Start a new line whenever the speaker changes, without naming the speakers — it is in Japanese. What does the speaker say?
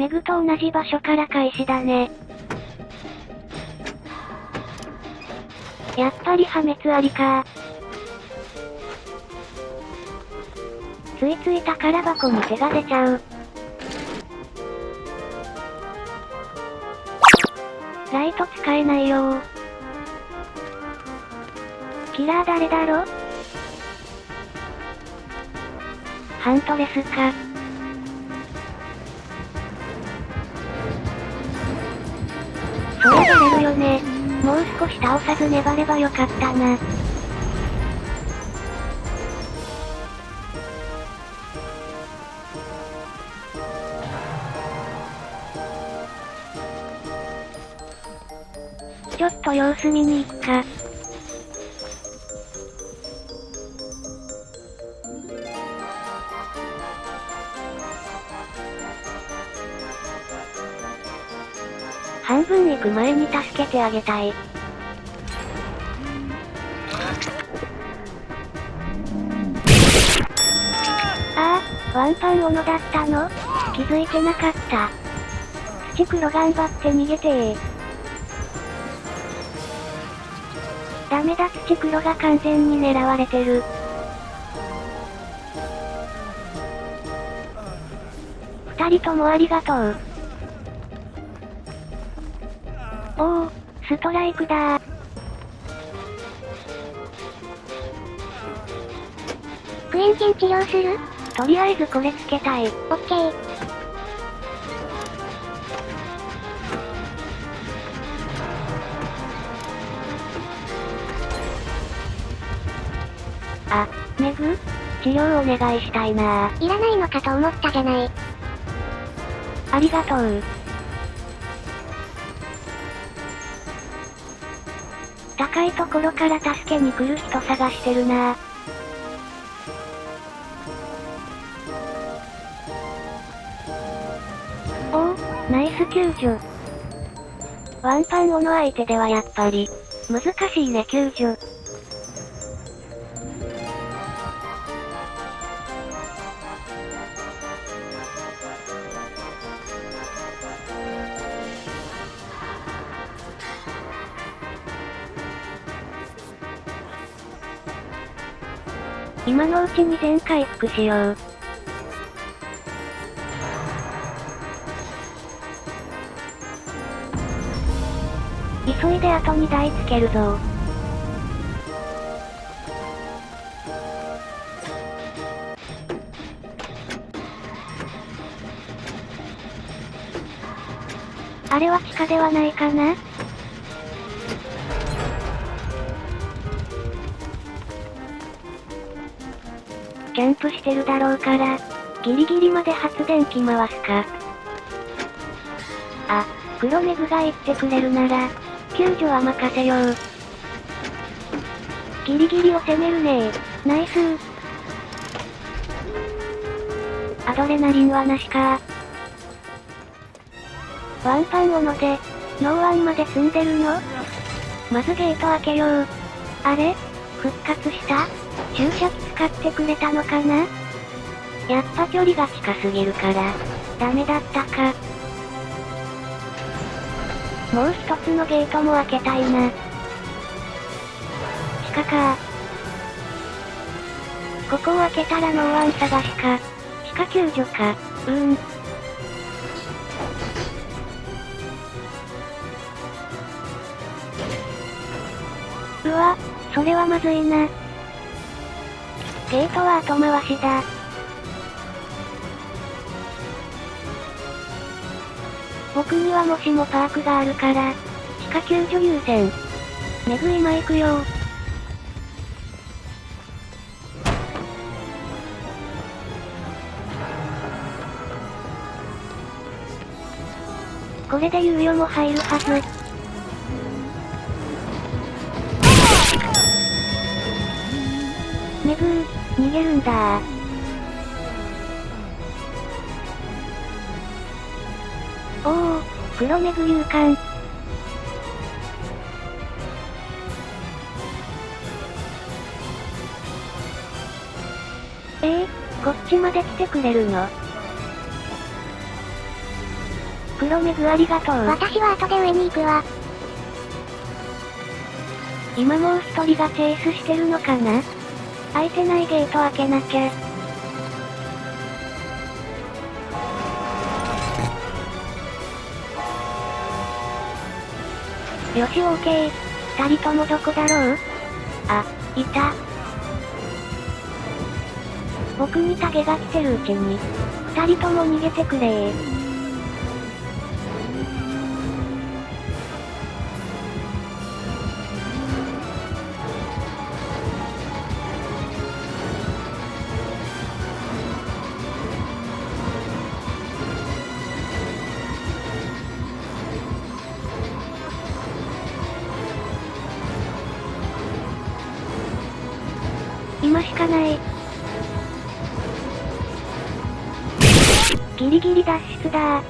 メグと同じ場所から開始だね。やっぱり破滅ありかついつい宝箱に手が出ちゃう。ライト使えないよキラー誰だろ？ハントレスか。そう出れるよね。もう少し倒さず粘ればよかったな。ちょっと様子見に行くか。半分行く前に助けてあげたい。ああ、ワンパン斧だったの？気づいてなかった。土黒頑張って逃げてー。ダメだ土黒が完全に狙われてる。二人ともありがとう。おお、ストライクだー。
クエンチン治療する
とりあえずこれつけたい。
オッケー。
あ、メグ治療お願いしたいなー。
いらないのかと思ったじゃない。
ありがとう。高いところから助けに来る人探してるなおお、ナイス救助。ワンパンオの相手ではやっぱり、難しいね救助。今のうちに全回復しよう。急いであと2台つけるぞ。あれは地下ではないかな？キャンプしてるだろうから、ギリギリまで発電機回すか。あ、黒メグが言ってくれるなら、救助は任せよう。ギリギリを攻めるねナイス。アドレナリンはなしかワンパン斧で、ノーワンまで積んでるの？まずゲート開けよう。あれ？復活した？注射器使ってくれたのかな？やっぱ距離が近すぎるから、ダメだったか。もう一つのゲートも開けたいな。地下かここを開けたらノーワン探しか。地下救助か。うーん。うわ、それはまずいな。ゲートは後回しだ。僕にはもしもパークがあるから、地下救助優先。めぐ今行くよこれで猶予も入るはず。逃げるんだおお、黒めぐ勇敢。ええー、こっちまで来てくれるの？黒目具ありがとう。
私は後で上に行くわ。
今もう一人がチェイスしてるのかな？開いてないゲート開けなきゃ。よし、オーケー。二人ともどこだろう？あ、いた。僕にタゲが来てるうちに、二人とも逃げてくれー。かない。ギリギリ脱出だ。